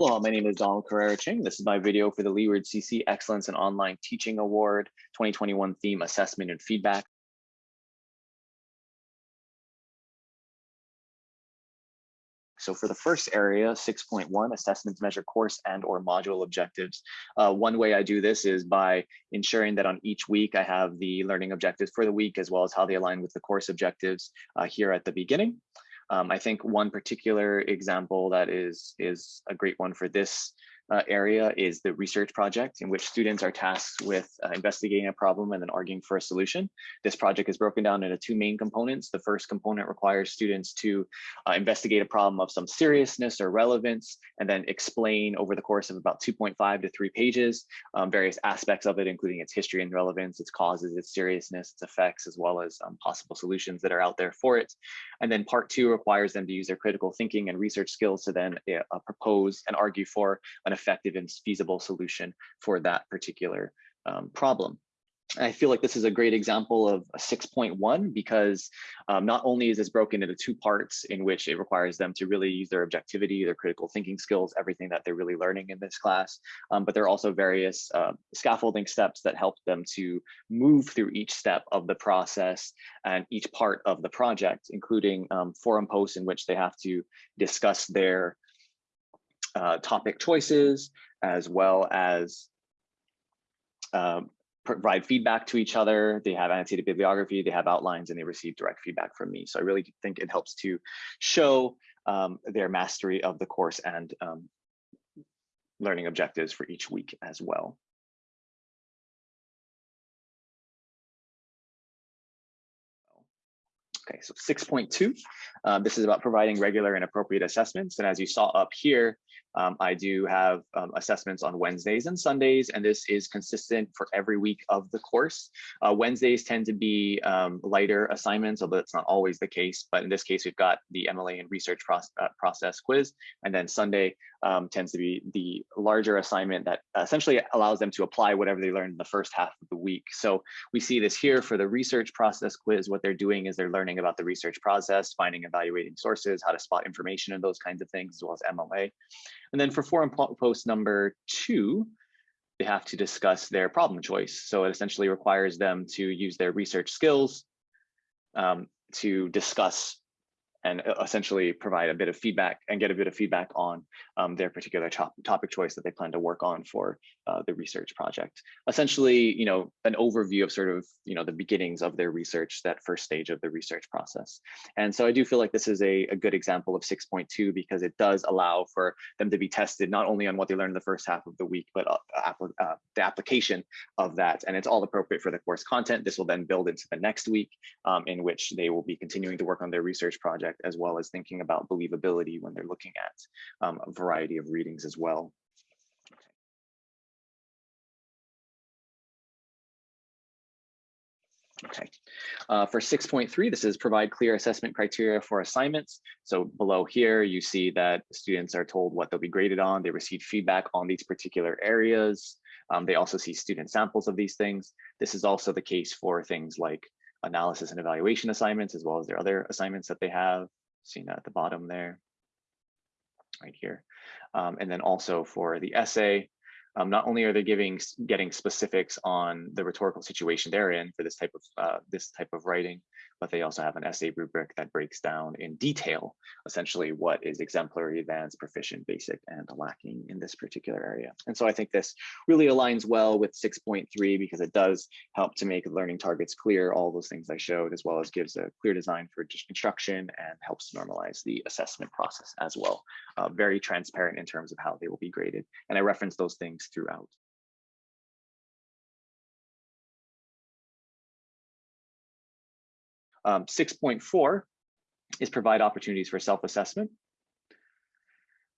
Hello, my name is Donald Carrera Ching. This is my video for the Leeward CC Excellence in Online Teaching Award 2021 theme assessment and feedback. So for the first area, 6.1, assessments measure course and or module objectives. Uh, one way I do this is by ensuring that on each week I have the learning objectives for the week as well as how they align with the course objectives uh, here at the beginning. Um, I think one particular example that is, is a great one for this uh, area is the research project in which students are tasked with uh, investigating a problem and then arguing for a solution. This project is broken down into two main components. The first component requires students to uh, investigate a problem of some seriousness or relevance and then explain over the course of about 2.5 to three pages um, various aspects of it, including its history and relevance, its causes, its seriousness, its effects, as well as um, possible solutions that are out there for it. And then part two requires them to use their critical thinking and research skills to then uh, propose and argue for an effective and feasible solution for that particular um, problem. I feel like this is a great example of a 6.1 because um, not only is this broken into two parts in which it requires them to really use their objectivity, their critical thinking skills, everything that they're really learning in this class, um, but there are also various uh, scaffolding steps that help them to move through each step of the process and each part of the project, including um, forum posts in which they have to discuss their uh, topic choices, as well as um, provide feedback to each other. They have annotated bibliography, they have outlines, and they receive direct feedback from me. So I really think it helps to show um, their mastery of the course and um, learning objectives for each week as well. Okay, so 6.2, um, this is about providing regular and appropriate assessments. And as you saw up here, um, I do have um, assessments on Wednesdays and Sundays, and this is consistent for every week of the course. Uh, Wednesdays tend to be um, lighter assignments, although it's not always the case. But in this case, we've got the MLA and research process, uh, process quiz, and then Sunday um, tends to be the larger assignment that essentially allows them to apply whatever they learned in the first half of the week. So we see this here for the research process quiz. What they're doing is they're learning about the research process, finding, evaluating sources, how to spot information and those kinds of things, as well as MLA. And then for forum post number two, they have to discuss their problem choice. So it essentially requires them to use their research skills um, to discuss and uh, essentially provide a bit of feedback and get a bit of feedback on um, their particular top, topic choice that they plan to work on for uh, the research project. Essentially, you know, an overview of sort of, you know, the beginnings of their research, that first stage of the research process. And so I do feel like this is a, a good example of 6.2 because it does allow for them to be tested not only on what they learned in the first half of the week, but uh, uh, the application of that. And it's all appropriate for the course content. This will then build into the next week um, in which they will be continuing to work on their research project as well as thinking about believability when they're looking at um, a variety of readings as well. Okay, uh, for 6.3, this is provide clear assessment criteria for assignments. So below here, you see that students are told what they'll be graded on. They receive feedback on these particular areas. Um, they also see student samples of these things. This is also the case for things like analysis and evaluation assignments, as well as their other assignments that they have, seen at the bottom there, right here. Um, and then also for the essay, um, not only are they giving getting specifics on the rhetorical situation they're in for this type of uh, this type of writing, but they also have an essay rubric that breaks down in detail, essentially what is exemplary, advanced, proficient, basic, and lacking in this particular area. And so I think this really aligns well with 6.3 because it does help to make learning targets clear, all those things I showed, as well as gives a clear design for instruction and helps normalize the assessment process as well. Uh, very transparent in terms of how they will be graded. And I reference those things throughout. Um, 6.4 is provide opportunities for self-assessment.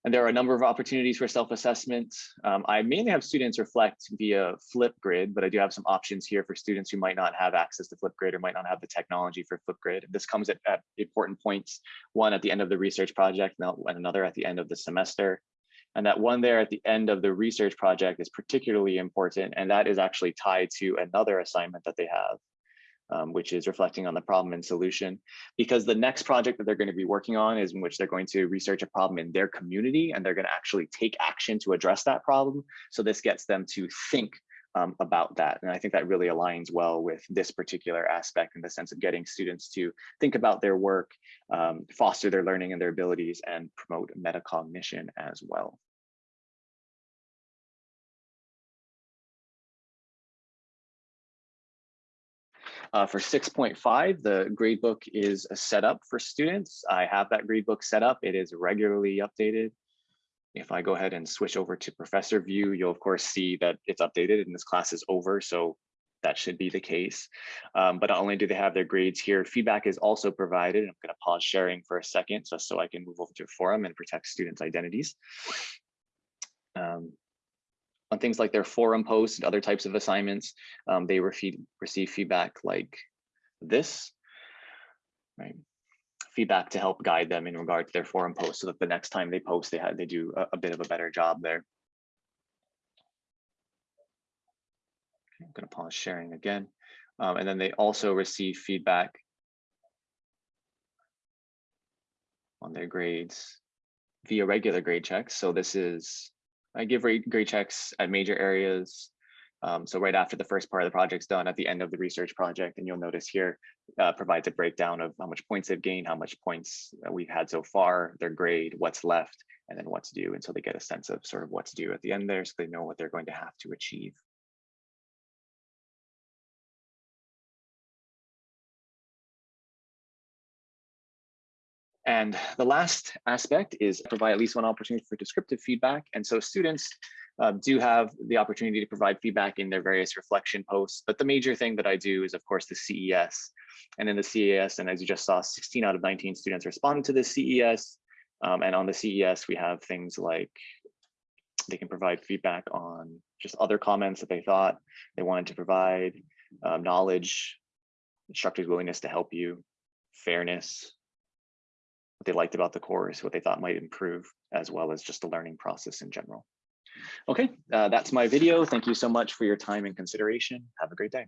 And there are a number of opportunities for self-assessment. Um, I mainly have students reflect via Flipgrid, but I do have some options here for students who might not have access to Flipgrid or might not have the technology for Flipgrid. This comes at, at important points, one at the end of the research project and another at the end of the semester. And that one there at the end of the research project is particularly important, and that is actually tied to another assignment that they have um, which is reflecting on the problem and solution. Because the next project that they're going to be working on is in which they're going to research a problem in their community and they're going to actually take action to address that problem. So this gets them to think um, about that. And I think that really aligns well with this particular aspect in the sense of getting students to think about their work, um, foster their learning and their abilities, and promote metacognition as well. Uh, for 6.5, the gradebook is set up for students. I have that gradebook set up. It is regularly updated. If I go ahead and switch over to professor view, you'll of course see that it's updated and this class is over. So that should be the case. Um, but not only do they have their grades here, feedback is also provided. I'm going to pause sharing for a second just so I can move over to a forum and protect students' identities. Um, on things like their forum posts and other types of assignments, um, they receive, feedback like this, right? Feedback to help guide them in regard to their forum posts so that the next time they post, they, they do a, a bit of a better job there. Okay, I'm gonna pause sharing again. Um, and then they also receive feedback on their grades via regular grade checks. So this is I give grade checks at major areas. Um, so right after the first part of the project's done at the end of the research project, and you'll notice here uh, provides a breakdown of how much points they've gained, how much points we've had so far, their grade, what's left, and then what to do. And so they get a sense of sort of what to do at the end there so they know what they're going to have to achieve. And the last aspect is provide at least one opportunity for descriptive feedback. And so students uh, do have the opportunity to provide feedback in their various reflection posts. But the major thing that I do is, of course, the CES. And in the CES, and as you just saw, 16 out of 19 students responded to the CES. Um, and on the CES, we have things like they can provide feedback on just other comments that they thought they wanted to provide, um, knowledge, instructor's willingness to help you, fairness, what they liked about the course, what they thought might improve, as well as just the learning process in general. Okay, uh, that's my video. Thank you so much for your time and consideration. Have a great day.